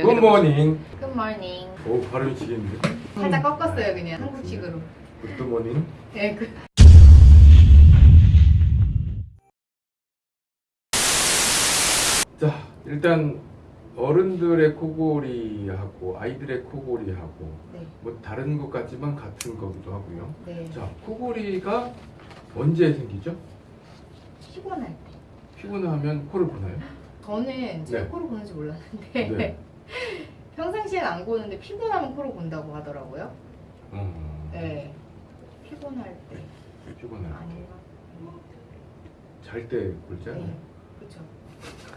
Good morning. Good morning. 오 발음이 지겠는데. 살짝 꺾었어요 그냥 한국식으로. Good morning. 네, 그. 자 일단 어른들의 코골이하고 아이들의 코골이하고 네, 뭐 다른 것 같지만 같은 거기도 하고요. 네. 자 코골이가 언제 생기죠? 피곤할 때. 피곤하면 코를 고나요? 저는 제가 네. 코를 고는지 몰랐는데 네. 평상시엔 안 고는데 피곤하면 코를 곤다고 하더라고요. 어, 네. 피곤할 때. 피곤할 아닌가? 잘때 골잖아요. 네. 그렇죠.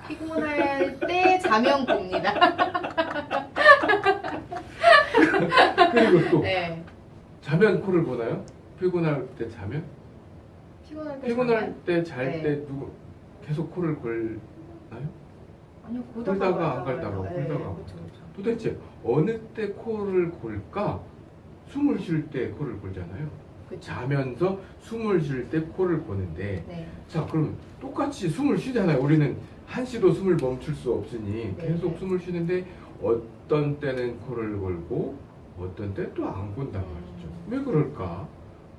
피곤할 때 자면 곱니다. 그리고 또 네. 자면 코를 고나요? 피곤할 때 자면? 피곤할 때? 때잘때 네. 누구 계속 코를 골나요? 아니요, 골다가 안 갈다가, 네, 골다가. 그렇죠, 그렇죠. 도대체 어느 때 코를 골까? 숨을 쉴 때 코를 골잖아요. 그렇죠. 자면서 숨을 쉴 때 코를 고는데 네. 자 그럼 똑같이 숨을 쉬잖아요. 우리는 한시도 숨을 멈출 수 없으니 네. 계속 숨을 쉬는데 어떤 때는 코를 골고 어떤 때 또 안 곤단 말이죠. 음. 왜 그럴까?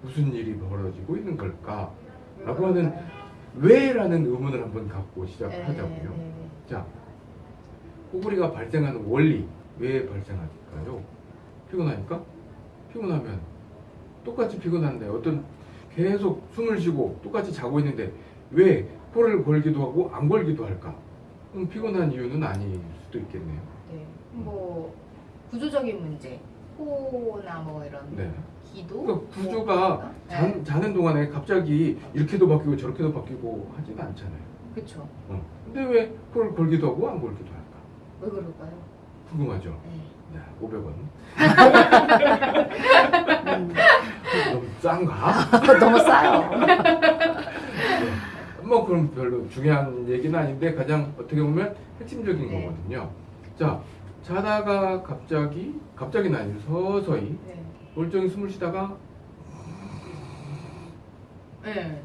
무슨 일이 벌어지고 있는 걸까? 왜 라고 하는 그럴까요? 왜라는 의문을 한번 갖고 네, 시작하자고요. 자, 코골이가 발생하는 원리 왜 발생할까요? 피곤하니까? 피곤하면 똑같이 피곤한데 어떤 계속 숨을 쉬고 똑같이 자고 있는데 왜 코를 골기도 하고 안 골기도 할까? 그럼 피곤한 이유는 아닐 수도 있겠네요. 네. 뭐 구조적인 문제, 코나 뭐 이런 네. 기도. 그러니까 구조가 뭐, 자, 네. 자는 동안에 갑자기 이렇게도 바뀌고 저렇게도 바뀌고 하지는 않잖아요. 그렇죠. 어. 근데 왜 코를 골기도 하고 안 골기도 할까? 왜 그럴까요? 궁금하죠? 네. 네, 500원. 음. 너무 싼가? 너무 싸요. 뭐 그럼 별로 중요한 얘기는 아닌데 가장 어떻게 보면 핵심적인 네. 거거든요. 자 자다가 갑자기 갑자기는 아니고 서서히 네. 멀쩡히 숨을 쉬다가 네.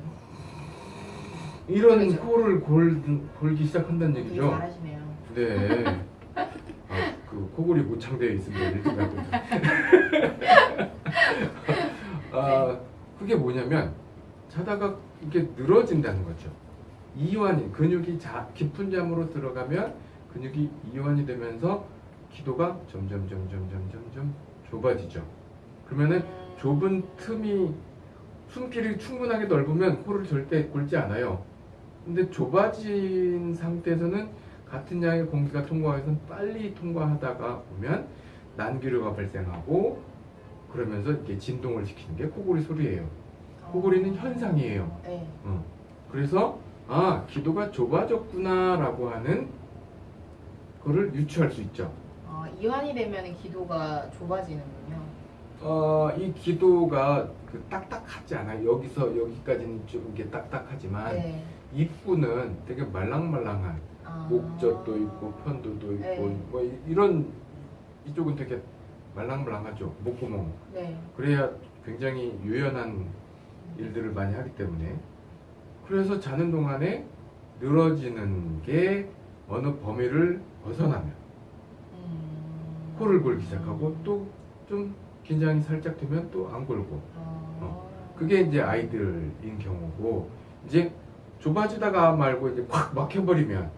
이런 그렇죠. 코를 골, 골기 시작한다는 얘기죠. 잘하시네요. 네. 아, 그 코골이 모창되어 있습니다. 일등 가고. 아, 그게 뭐냐면 자다가 이게 늘어진다는 거죠. 이완이 근육이 자, 깊은 잠으로 들어가면 근육이 이완이 되면서 기도가 점점 점점 점점 점 좁아지죠. 그러면은 음. 좁은 틈이 숨길이 충분하게 넓으면 코를 절대 굴지 않아요. 근데 좁아진 상태에서는 같은 양의 공기가 통과해서 빨리 통과하다가 보면 난기류가 발생하고 그러면서 이렇게 진동을 시키는 게 코골이 소리예요. 코골이는 현상이에요. 네. 어. 그래서 아 기도가 좁아졌구나라고 하는 거를 유추할 수 있죠. 어, 이완이 되면 기도가 좁아지는군요. 어, 이 기도가 그 딱딱하지 않아요. 여기서 여기까지는 좀 이게 딱딱하지만 네. 입구는 되게 말랑말랑한 아. 목젖도 있고 편도도 있고 네. 뭐 이- 이런 이쪽은 되게 말랑말랑하죠. 목구멍. 네. 그래야 굉장히 유연한 일들을 많이 하기 때문에 그래서 자는 동안에 늘어지는 게 어느 범위를 벗어나면 음. 코를 골기 시작하고 또 좀 긴장이 살짝 되면 또 안 골고 어. 그게 이제 아이들인 경우고 이제 좁아지다가 말고 이제 확 막혀버리면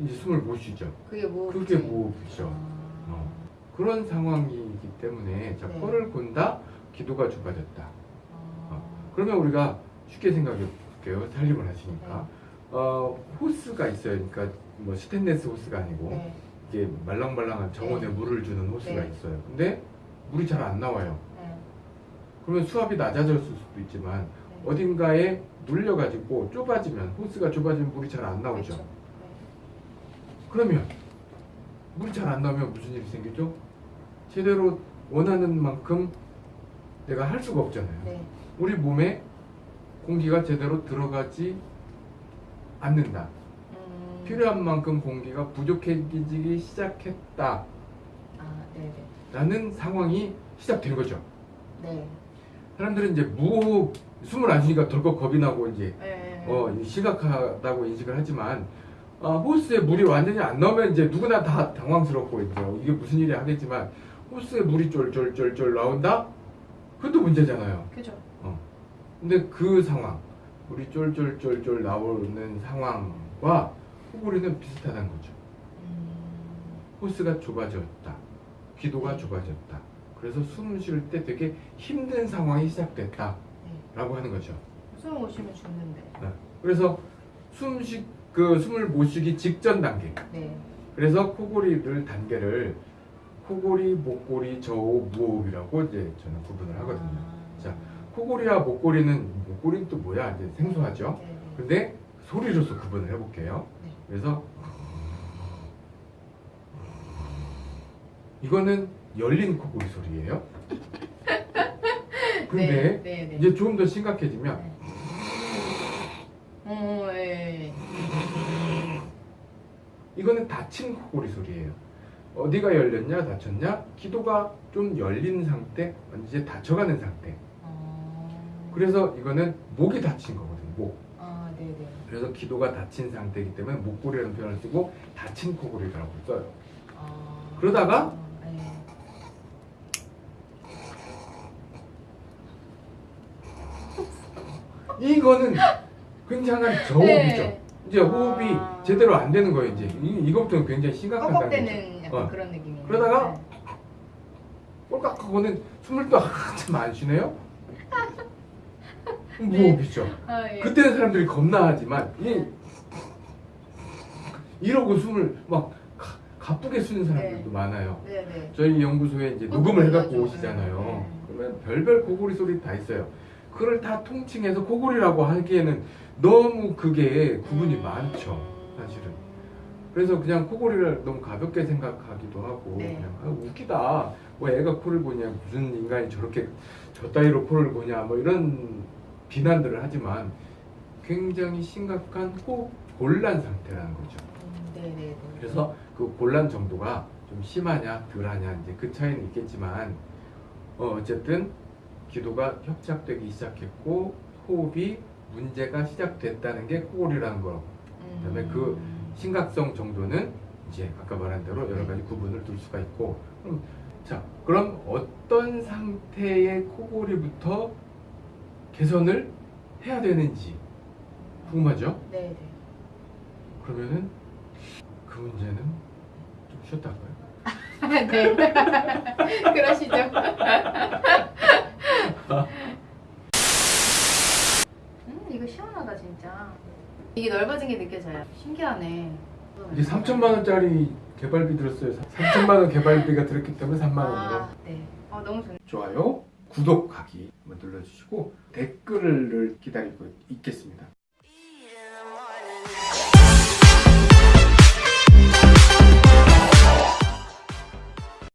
이제 숨을 못 쉬죠. 그게 뭐 그게 무호흡이죠. 아. 어. 그런 상황이기 때문에 자 네. 코를 곤다 기도가 좁아졌다. 아. 그러면 우리가 쉽게 생각해 볼게요. 살림을 하시니까 네. 어, 호스가 있어요. 그러니까 뭐 스테인레스 호스가 아니고 네. 이게 말랑말랑한 정원에 네. 물을 주는 호스가 네. 있어요. 근데 물이 잘 안 나와요. 네. 그러면 수압이 낮아졌을 수도 있지만 네. 어딘가에 눌려가지고 좁아지면 호스가 좁아지면 물이 잘 안 나오죠. 그렇죠. 그러면 물이 잘 안 나오면 무슨 일이 생기죠? 제대로 원하는 만큼 내가 할 수가 없잖아요. 네. 우리 몸에 공기가 제대로 들어가지 않는다. 음. 필요한 만큼 공기가 부족해지기 시작했다. 아, 네, 라는 상황이 시작된 거죠. 네. 네. 사람들은 이제 무호흡, 숨을 안 쉬니까 덜컥 겁이 나고 이제 네. 어, 심각하다고 인식을 하지만 아, 호스에 물이 완전히 안 나오면 이제 누구나 다 당황스럽고 이제 이게 무슨 일이 하겠지만 호스에 물이 쫄쫄쫄쫄 나온다? 그것도 문제잖아요. 그죠. 근데 그 상황, 물이 쫄쫄쫄쫄 나오는 상황과 코골이는 비슷하다는 거죠. 음, 호스가 좁아졌다. 귀도가 좁아졌다. 그래서 숨 쉴 때 되게 힘든 상황이 시작됐다. 네. 라고 하는 거죠. 숨 못 쉬면 죽는데. 그래서 숨 쉬, 그 숨을 못 쉬기 직전 단계. 네. 그래서 코골이를 단계를 코골이, 목골이, 저호흡, 무호흡이라고 이제 저는 구분을 하거든요. 아. 자, 코골이와 목골이는 목골이는 또 뭐야? 이제 생소하죠. 네, 네. 근데 소리로서 구분을 해볼게요. 네. 그래서 이거는 열린 코골이 소리예요. 근데 네, 네, 네. 이제 좀더 심각해지면 네. 어, 예. 이거는 닫힌 코골이 소리예요. 어디가 열렸냐, 닫혔냐? 기도가 좀 열린 상태, 이제 닫혀가는 상태. 어. 그래서 이거는 목이 닫힌 거거든요. 목. 아, 네, 네. 그래서 기도가 닫힌 상태이기 때문에 목골이라는 표현을 쓰고 닫힌 코골이라고 써요. 아. 그러다가 아, 네. 이거는 굉장한 저호흡이죠. 네. 이제 호흡이 아. 제대로 안 되는 거예요. 이제 이, 이것부터 굉장히 심각한 단계죠. 어. 그런 느낌이에요. 그러다가 네. 꼴깍 하고는 숨을 또 한참 안 쉬네요. 무호흡이죠. 아, 예. 그때는 사람들이 겁나하지만 이 이러고 숨을 막 가- 가쁘게 쉬는 사람들도 네. 많아요. 네, 네. 저희 연구소에 이제 녹음을 해갖고. 오시잖아요. 네. 그러면 별별 코골이 소리 다 있어요. 그걸 다 통칭해서 코골이라고 하기에는 너무 그게 구분이 음. 많죠, 사실은. 그래서 그냥 코골이를 너무 가볍게 생각하기도 하고 네. 그냥 아, 웃기다. 뭐 애가 코를 고냐 무슨 인간이 저렇게 저 따위로 코를 고냐 뭐 이런 비난들을 하지만 굉장히 심각한 호흡 곤란 상태라는 거죠. 음, 네, 네, 네. 그래서 그 곤란 정도가 좀 심하냐 덜하냐 이제 그 차이는 있겠지만 어, 어쨌든 기도가 협착되기 시작했고 호흡이 문제가 시작됐다는 게 코골이라는 거 그다음에 그 음. 심각성 정도는 이제 아까 말한 대로 여러 가지 구분을 둘 수가 있고 그럼 자 그럼 어떤 상태의 코골이부터 개선을 해야 되는지 궁금하죠? 네, 네. 그러면은 그 문제는 좀 쉬었다 할까요? 네. 그러시죠. 음, 이거 시원하다 진짜. 이게 넓어진 게 느껴져요. 신기하네. 이게 3천만 원짜리 개발비 들었어요. 3천만 원 개발비가 들었기 때문에 3만 원으로. 아, 네. 어, 너무 좋네. 좋아요, 구독하기 눌러주시고 댓글을 기다리고 있겠습니다.